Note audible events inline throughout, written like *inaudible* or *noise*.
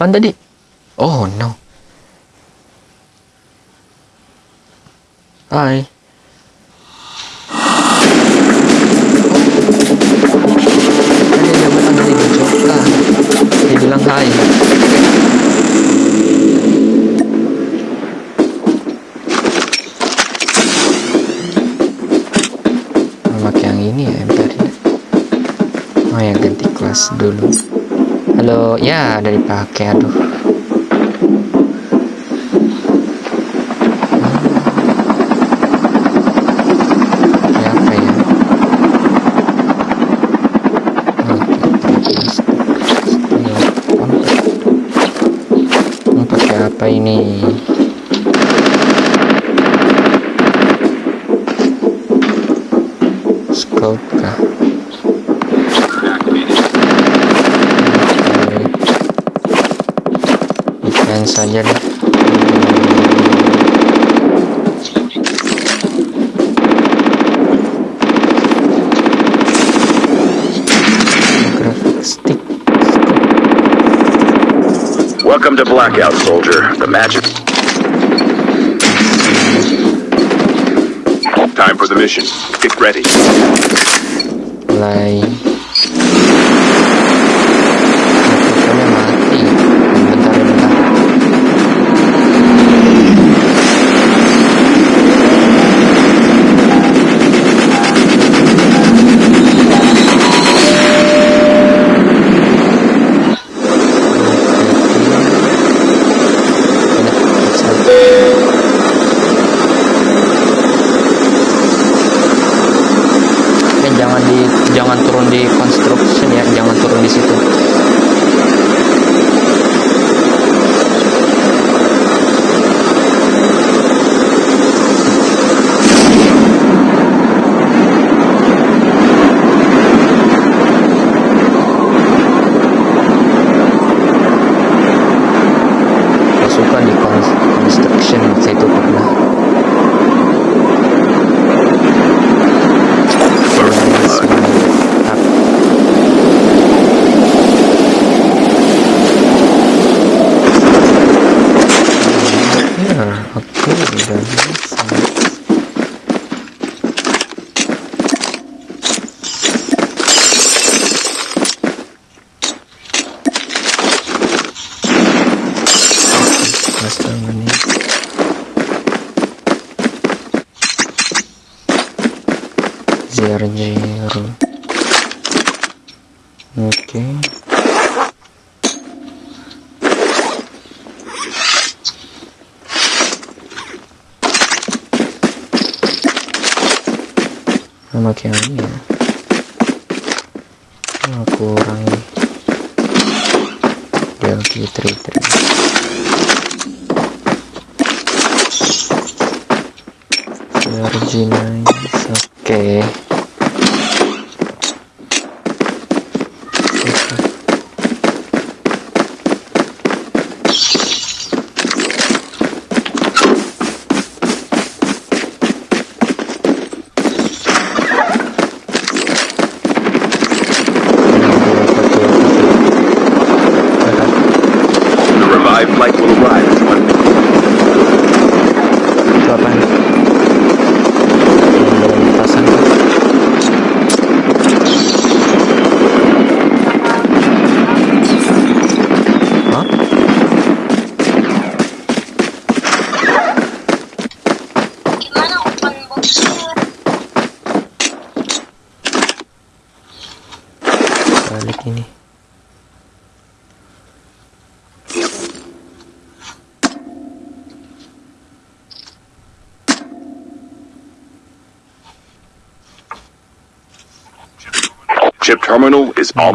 Apaan tadi? Oh no. Hai. Tadi ada batang dari hijau. Ah, dia bilang hai. pakai yang ini ya MPR oh yang ganti kelas dulu halo ya ada dipakai aduh Pakai apa ya pakai ini scope Oke. ikan saja deh Welcome to Blackout, soldier. The magic. Time for the mission. Get ready. mulai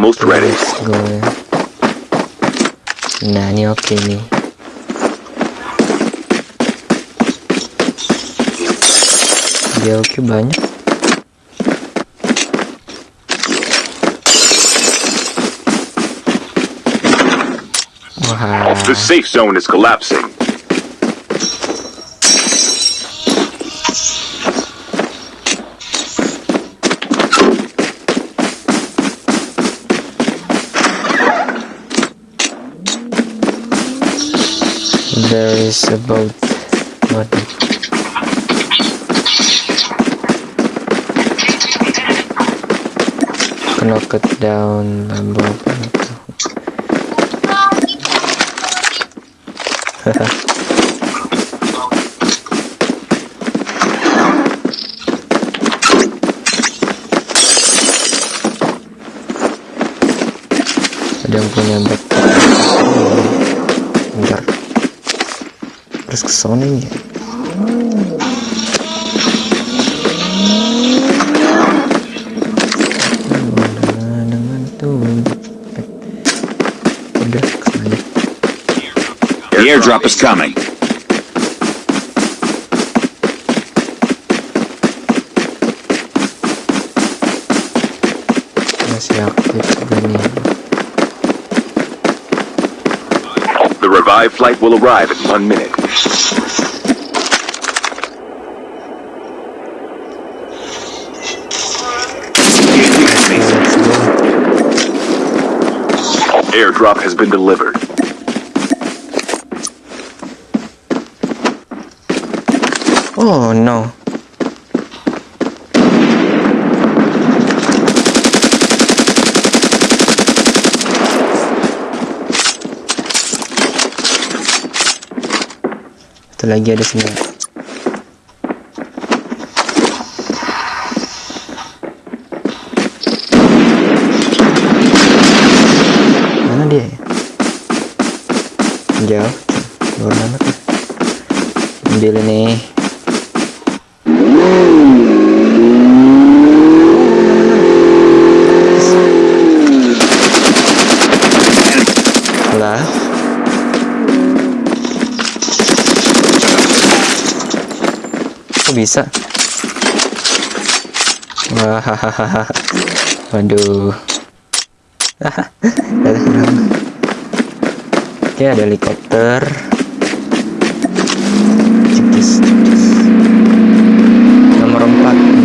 almost ready. Let's go ya. Nah ini oke nih. Dia oke banyak. Wah, The safe zone is collapsing. There is a boat. Waduh. Knock it down, bamboo. *laughs* *laughs* Udah ke sana. The airdrop is coming. Masih aktif nih. The revived flight will arrive in one minute. Airdrop has been delivered. Oh no. Lagi ada sini. *laughs* Waduh. *laughs* Oke, ada helikopter. Cikis, cikis. Nomor 4.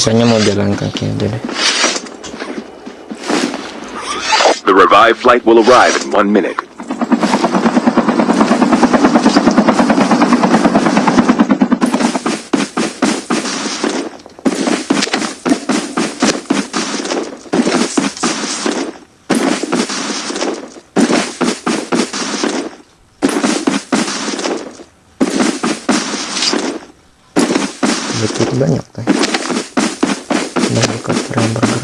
Sisanya mau jalan kaki aja deh. The revived flight will arrive in one minute. Betul banyak kan. Ada helikopter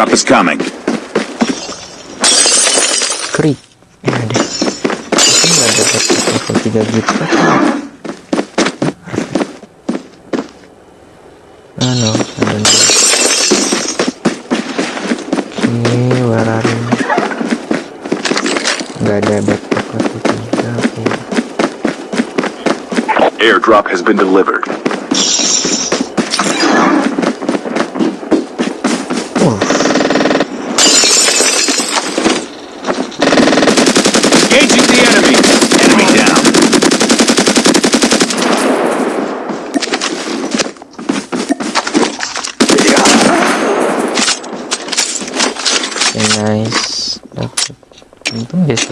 airdrop is coming. Krik. Ya ada. Mungkin nggak dapat level 3 gitu kan? Ah no, ada nih. Oke, where are you? Nggak ada backpack level 3. Oke. Airdrop has been delivered.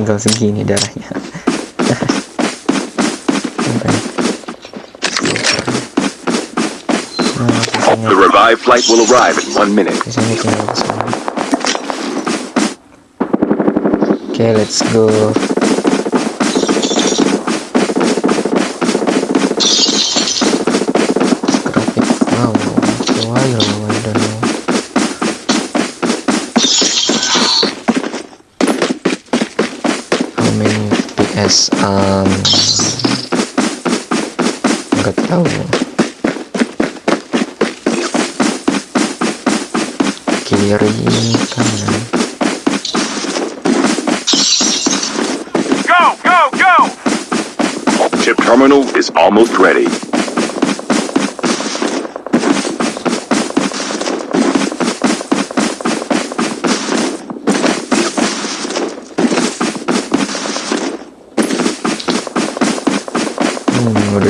Tinggal segini darahnya. The revived flight will arrive in one minute. Oke, let's go.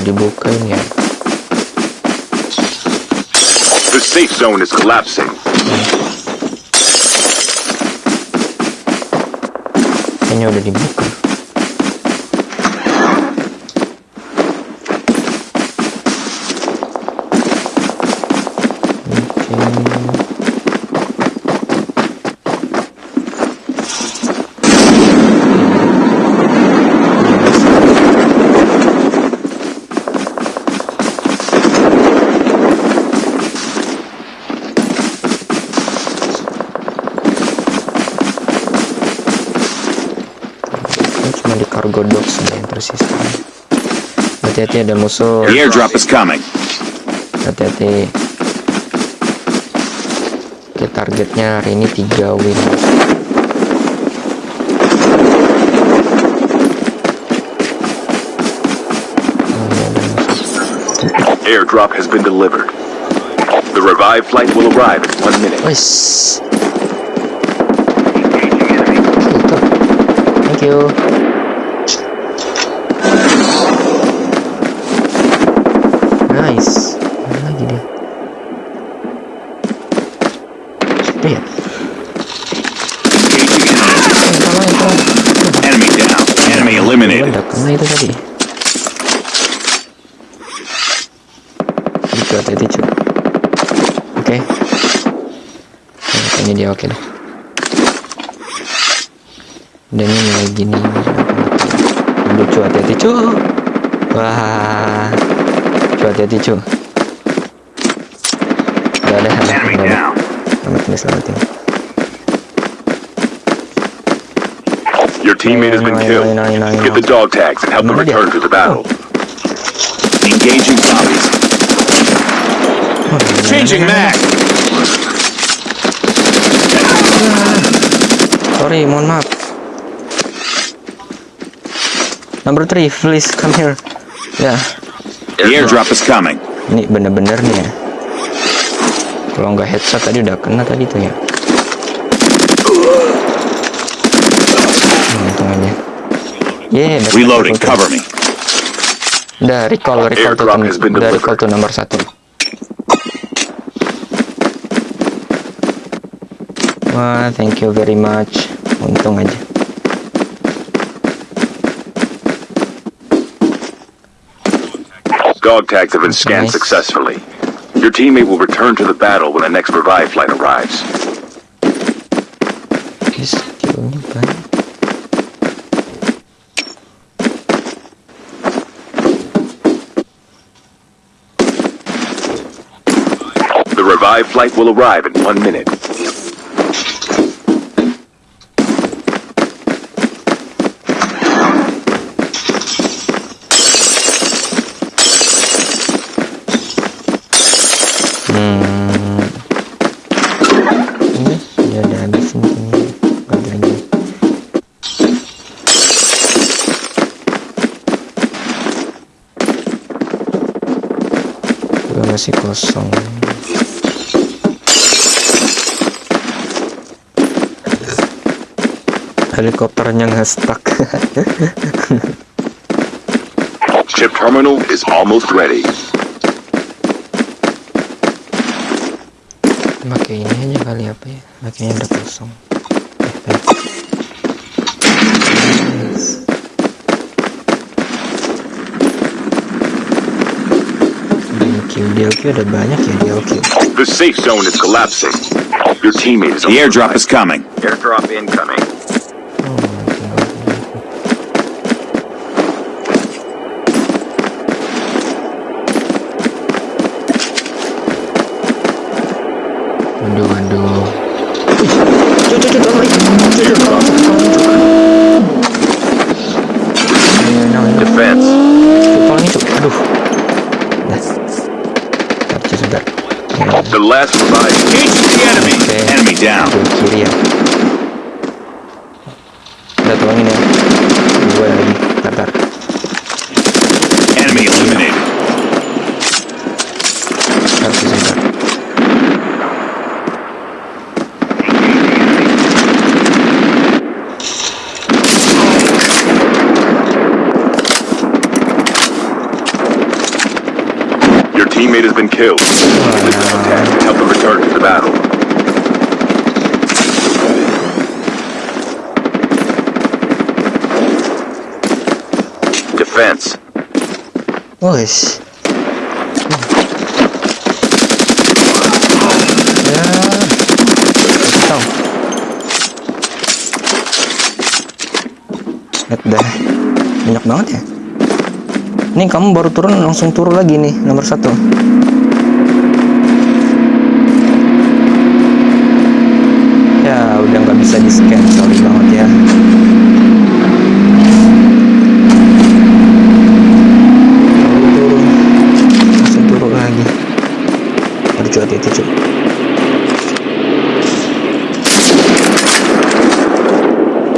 Hmm, udah dibuka ini ya. The safe zone is collapsing. Kayaknya udah dibuka. Hati-hati ada musuh. The airdrop is coming. Hati-hati. Oke, targetnya hari ini 3 win. Airdrop has been delivered. The revived flight will arrive in one minute. Itu. Thank you. Nice. Mana lagi dia? Itu ya? Enemy. Down. Enemy eliminated. udah kena itu tadi. Itu hati-hati cuy. Oke. Kayaknya dia oke deh. Dan ini mulai gini. Lucu hati-hati cuy. Wah. Cuy hati-hati cuy. Selamat ini selamatin. Your teammate has been No, no, killed. Get the dog tags and help them return to the battle. Engaging zombies. Changing mag. Sorry, mohon maaf. Number 3, please come here. Yeah. The airdrop is coming. ini bener-bener nih ya. Kalau nggak headshot tadi udah kena tadi tuh ya. Untung aja. Yeah, Reloading. Cover me. Udah recall, recall tuh, udah recall tuh nomor satu. Wah, thank you very much. Untung aja. Dog tags have been scanned Nice. successfully. Your teammate will return to the battle when the next revive flight arrives. Oke, skillnya banyak. The revive flight will arrive in one minute. Helikopternya nge-stuck. *laughs* Chip terminal is almost ready. Pakai ini aja kali apa ya? Makanya udah kosong. DLQ, ada banyak ya DLQ. The safe zone is collapsing. Your teammate is on The airdrop is coming. Airdrop incoming. Teammate has been killed. Use this contact to help them return to the battle. Defense. Wes. Ya. Tahu. Lihat dah. Banyak banget ya. Ini kamu baru turun langsung turun lagi nih nomor satu. Ya udah nggak bisa di scan sorry banget ya. Turun langsung turun lagi. Cuy hati-hati cuy.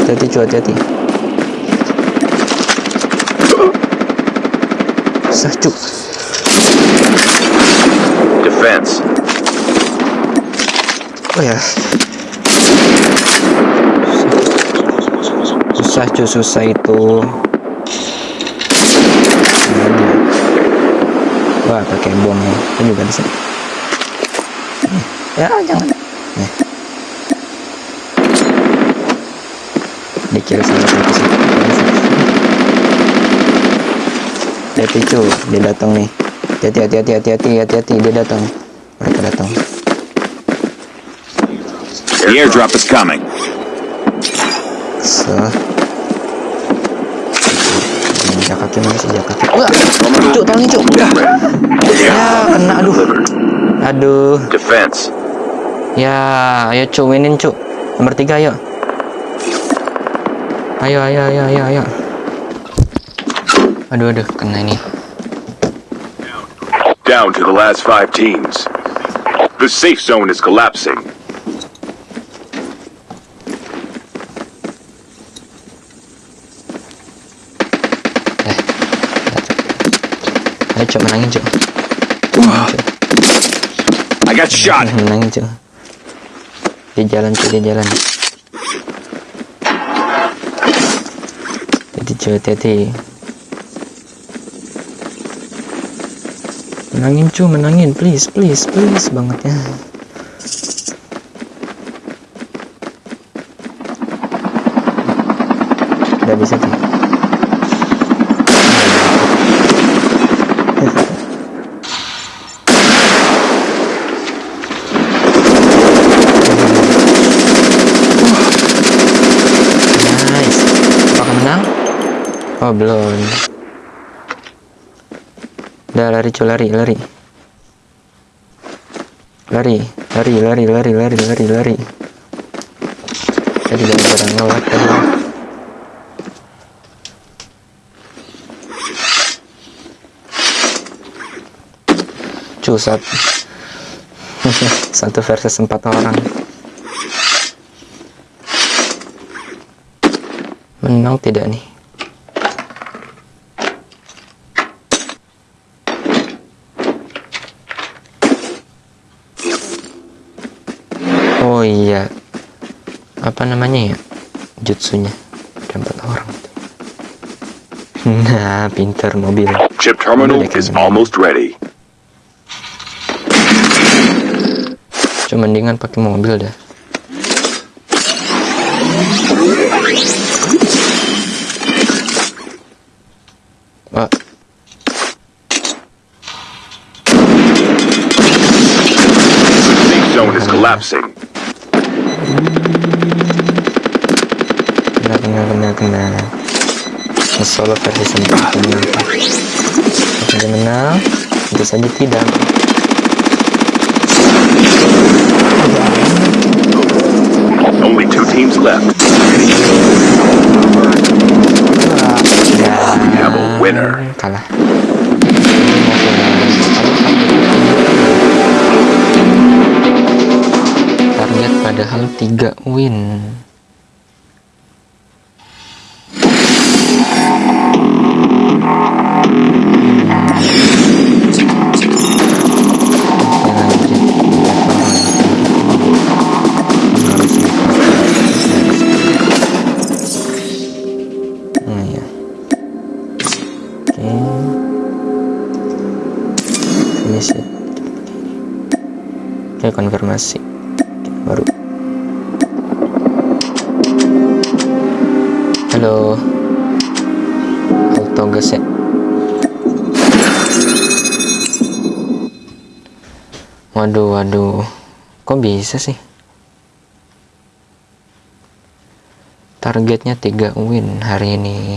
Hati-hati cuy hati-hati. Cuy. Defense. Oh ya. Susah cuy, susah itu. Wah, pakai bom ya. Ini juga sini. Nih, Ya, jangan. Nih. Dikira salah satu. Hati cuy, dia datang nih. Hati hati hati hati hati hati hati dia datang. Mereka datang. The airdrop is coming. So. Injak kaki mana sih injak kaki? Wah, cuk, tolongin cuk. Ya, kena aduh. Aduh. Defense. Ya, ayo cuk, winin cuk. Nomor tiga ayo. Ayo, ayo, ayo, ayo, ayo. Aduh, aduh, kena ini. Down to the last five teams. The safe zone is collapsing. Ayo cuk, menangin cuk. I got shot. Menangin cuk. Di jalan cuk, di jalan. Hati cuk, hati-hati. Menangin cu, menangin, please, please, please banget ya. Udah bisa cu. Nice. Menang? Oh belum. Udah lari cu lari lari. Lari lari lari lari lari lari lari. Tadi jangan barang ngelak tadi. Cu sat. *laughs* Satu versus empat orang. Menang tidak nih? Oh iya, apa namanya ya? Jutsunya ada empat orang. Nah, pinter mobil. Chip terminal is almost ready. Cuma mendingan pakai mobil dah. Wah, zone is collapsing. kena Solo versi sempurna. Apakah dia menang? Tentu saja tidak. Only two teams left. Ya, We have a winner. kalah. Target padahal 3 win. Oke, konfirmasi. Baru. Halo. Auto gas ya. Waduh, waduh. Kok bisa sih? Targetnya 3 win hari. Ini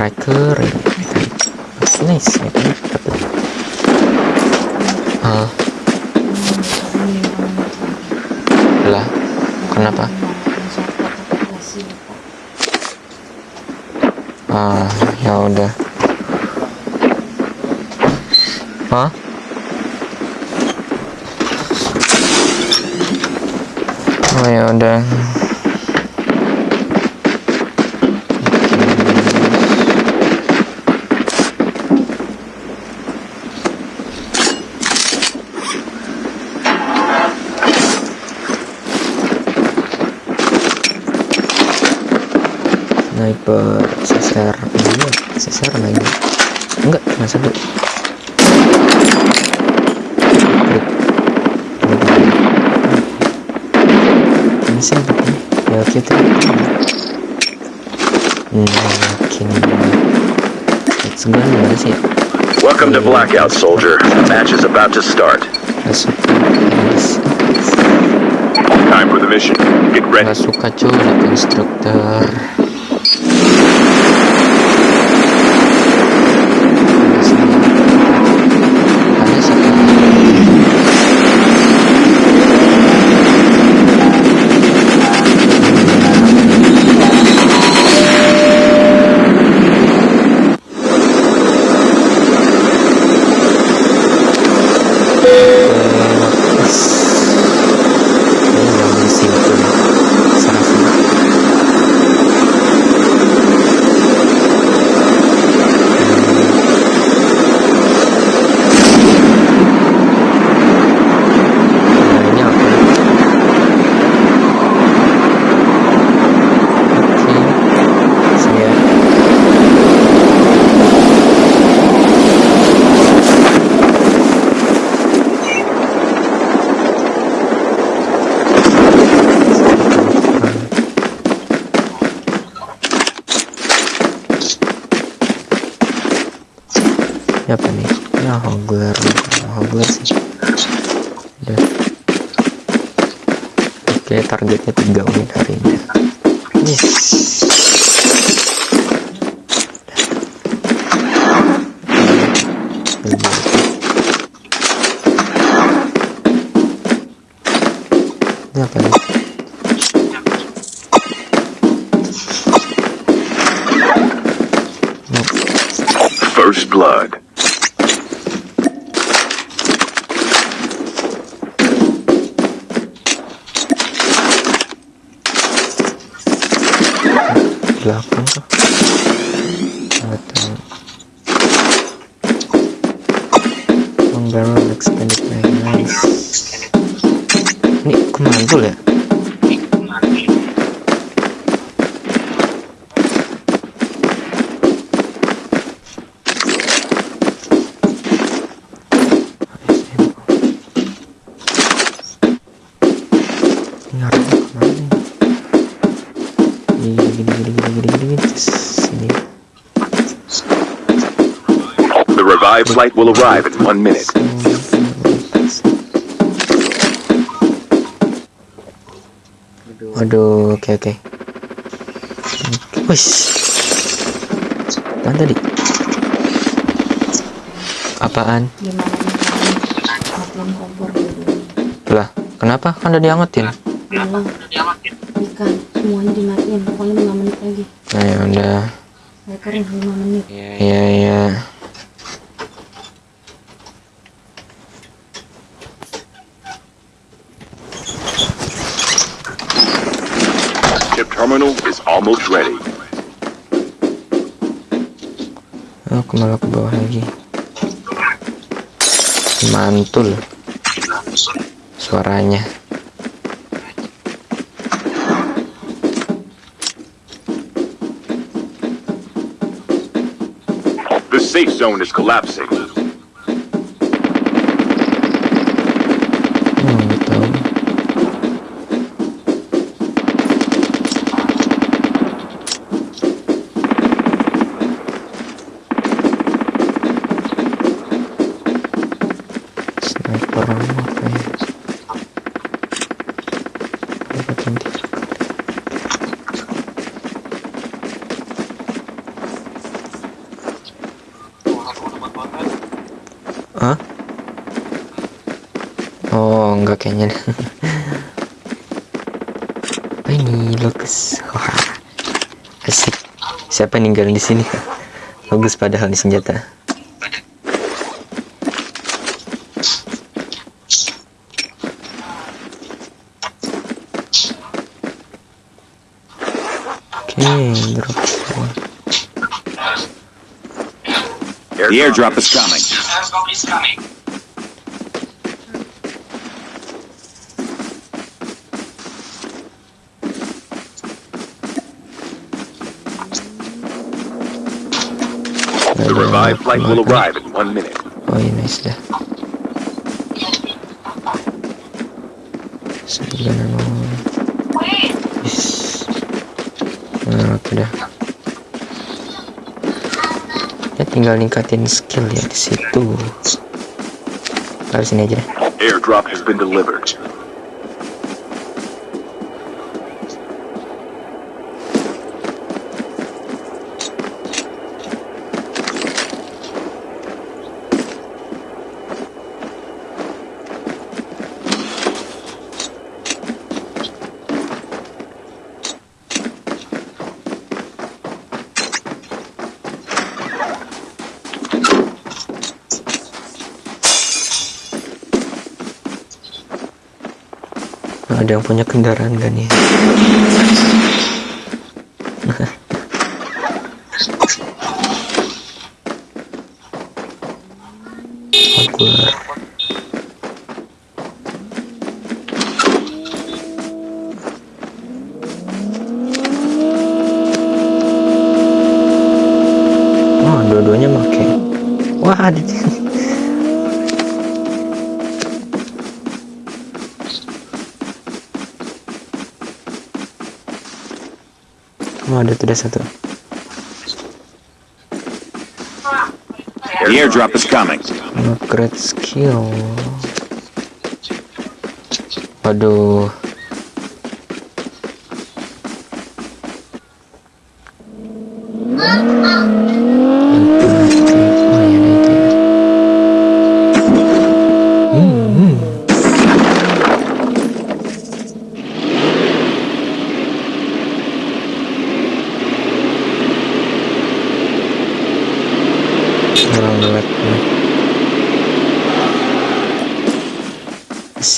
Ini. Nice, ya kan? Dapat. Ah. Lah, kenapa? Ah, ya udah. Hah? Oh ya udah. Sniper sesar iya sesar lagi enggak cuma satu Klik. ini sih begini ya kita yakin let's go gimana sih Welcome to Blackout, soldier. The match is about to start. Time for the mission. Get ready. Gak suka cuy The revived flight will arrive in one minute. Waduh, oke oke. Wis. Apaan tadi? Apaan? Lah, kenapa? Kan udah diangetin. ikan semuanya dimatiin pokoknya 5 menit lagi Nah, ya udah. saya kering 5 menit Iya, iya. Ship terminal is almost ready. Aku malah ke bawah lagi. Mantul suaranya. The safe zone is collapsing. Siapa yang ninggalin di sini? Bagus padahal ini senjata. Oke, drop semua. The airdrop is coming. The revived flight will arrive in one minute. Oh iya nice dah. Sembilan nol. Nah, oke dah. Ya tinggal ningkatin skill ya di situ. Taruh sini aja deh. Airdrop has been delivered. Punya kendaraan gak nih? Jaguar. Oh, dua-duanya make. Wah, ada ada ada satu. The airdrop is coming. Upgrade skill. Waduh.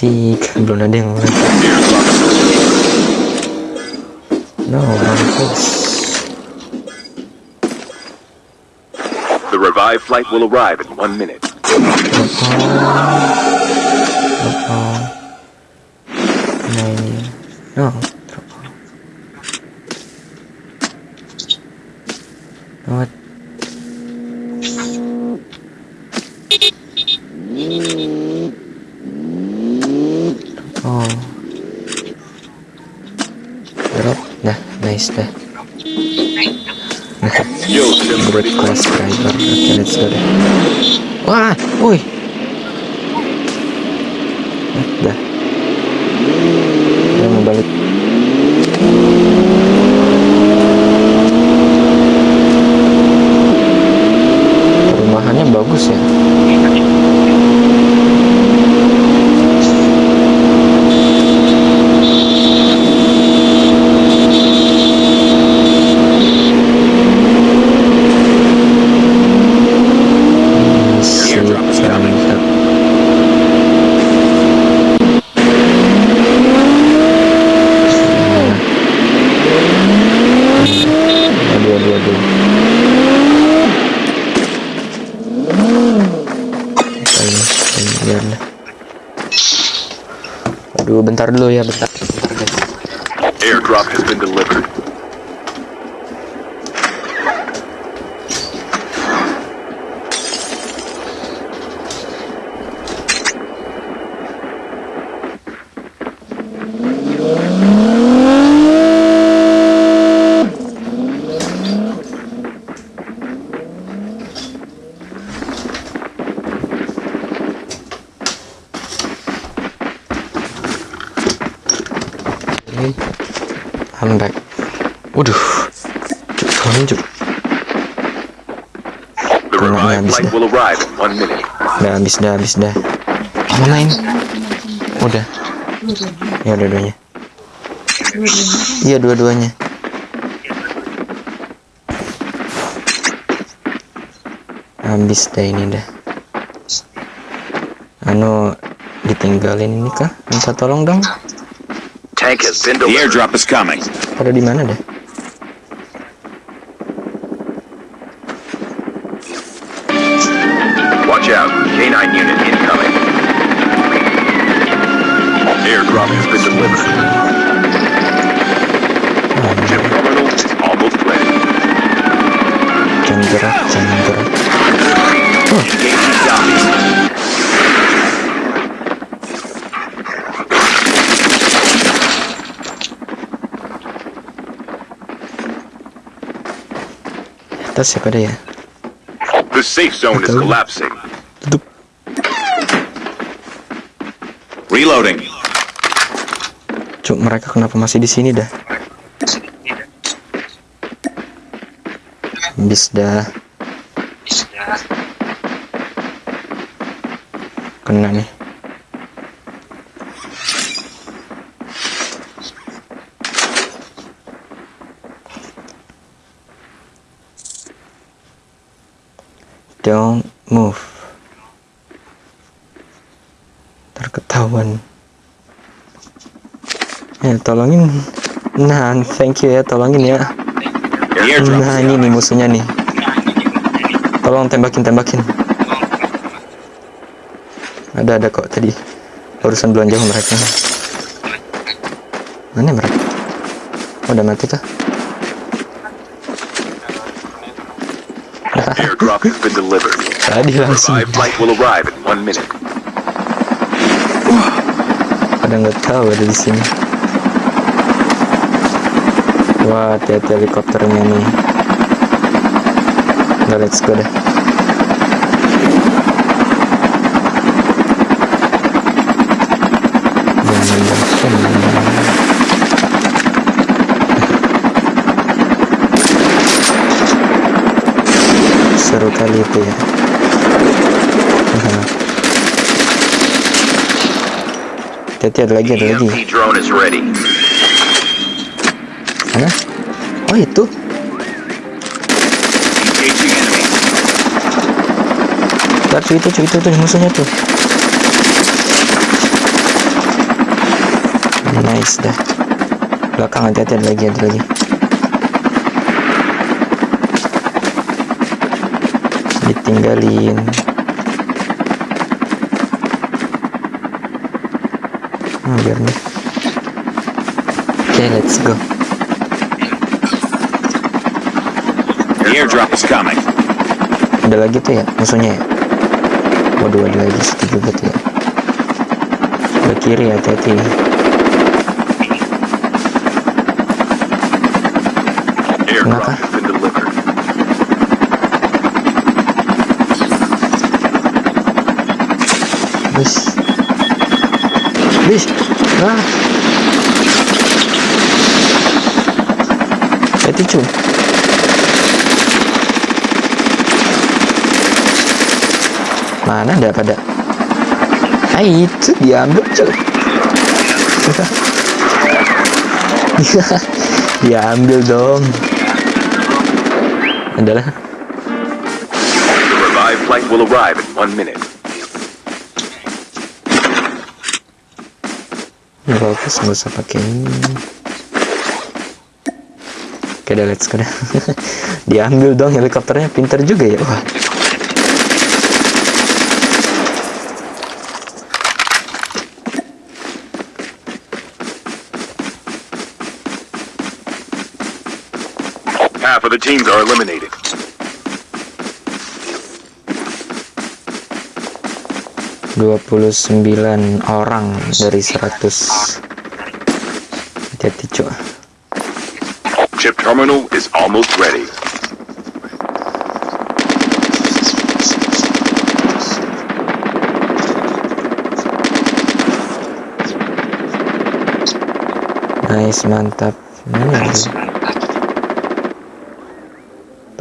Belum ada yang. No, mampus. The revived flight will arrive in one minute. Oh. No. What? Nice dah Yo, Tim, Great ready for class driver oke let's go deh wah woi Eh, dah udah mau balik perumahannya bagus ya Sip, mantap. Aduh, aduh, aduh. Ayo, ayo, biar dah. Aduh, bentar dulu ya, bentar. bentar guys. Airdrop has been delivered. Ini I'm back. Waduh, cuk, tolongin cuk. The Kena revived habis flight dah. will arrive in one minute. Udah habis dah, habis dah. Mana ini? Udah. Ya dua-duanya. Iya dua-duanya. Habis dah ini dah. Anu ditinggalin ini kah? Minta tolong dong. Tank has been The airdrop is coming. Pada di mana dah? Gerak, jangan gerak. Zombies. Atas siapa ada ya? The safe zone is collapsing. Tutup. Reloading. Cuk, mereka kenapa masih di sini dah? Habis dah. Kena nih. Don't move. Terketahuan. Ya, tolongin. Nah, thank you ya, tolongin ya. Nah, ini nih musuhnya nih. Tolong tembakin, tembakin. Ada, ada kok tadi. Barusan belanja mereka. Mana mereka? Oh, udah mati kah? Airdrop has been delivered. Tadi langsung. Revived flight will arrive in one minute. Pada nggak tahu ada di sini. Wah, hati-hati helikopternya nih. Udah, let's go deh. Seru kali itu ya. Hati-hati ada lagi, ada lagi. EMP E drone is ready. Mana? Oh itu. Ntar cuy itu itu tuh musuhnya tuh. Nice dah. Belakang hati-hati ada lagi ada lagi. Ditinggalin. Nah, biar deh. Oke, let's go. The airdrop is coming. Ada lagi tuh ya musuhnya ya. Waduh ada lagi situ juga tuh ya. Ke kiri hati-hati. Kenapa? Bis. Bis. Ah. Itu cu. Mana ada pada? Ah itu diambil cu. *laughs* diambil dong. Adalah flight will arrive in one minute. Bagus nggak usah pakai ini. Oke deh let's go dah. *laughs* Diambil dong helikopternya pinter juga ya. Wah. Teams are eliminated. Dua puluh sembilan orang dari 100 Hati-hati cuy Chip terminal is almost ready. Nice mantap ada?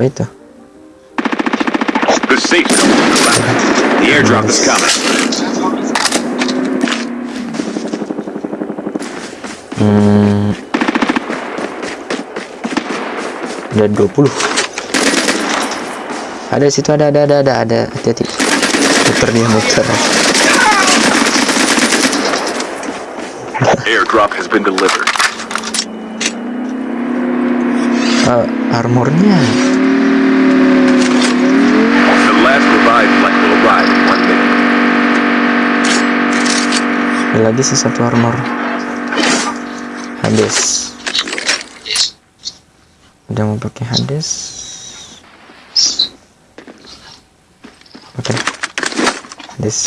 Apa itu? The safe zone. The airdrop is coming. Hmm. Ada 20 Ada situ ada ada ada ada ada hati-hati Muter dia muter Airdrop has been delivered. Eh, *laughs* armornya The last revived flight will arrive in one minute. Ada lagi sih satu armor. Hades. Udah mau pakai Hades? Oke. Hades.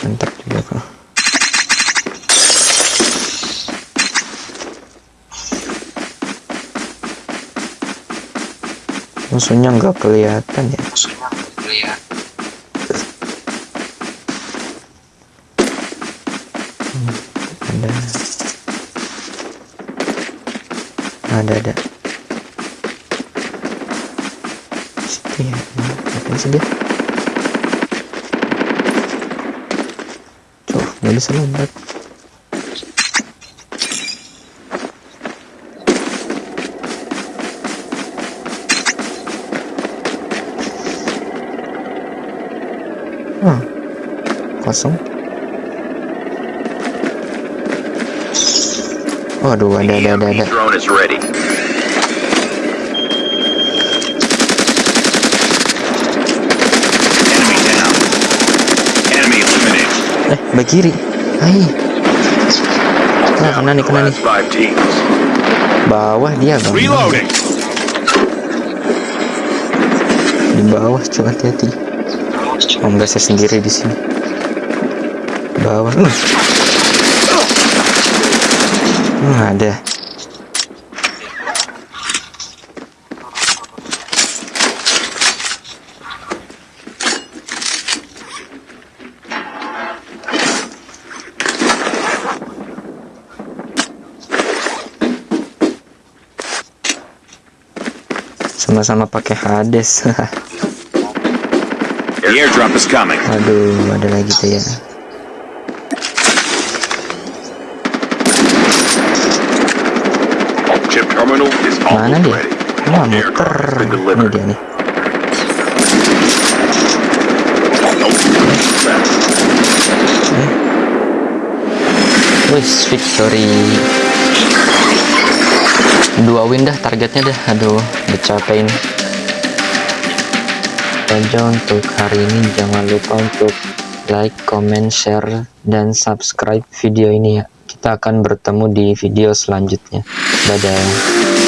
Mantap juga kok musuhnya nggak kelihatan ya ada. Ada ada. Situ ya apa sih dia Tuh, nggak bisa lompat. Ah, kosong Waduh, ada, ada, ada, ada. Eh, back kiri. Hai. Nah, kena nih, kena nih. Bawah dia, Bang. Di bawah, coba hati-hati. Oh, enggak saya sendiri di sini. Bawah. Uh. Hmm, ada. Sama-sama pakai Hades. *laughs* The airdrop is coming. Aduh, ada lagi tuh ya. Chip terminal is Mana dia? Wah, muter. Ini dia nih. Wih, victory. Dua win dah targetnya dah. Aduh, dicapain. Aja untuk hari ini jangan lupa untuk like, comment, share, dan subscribe video ini ya. Kita akan bertemu di video selanjutnya. Dadah.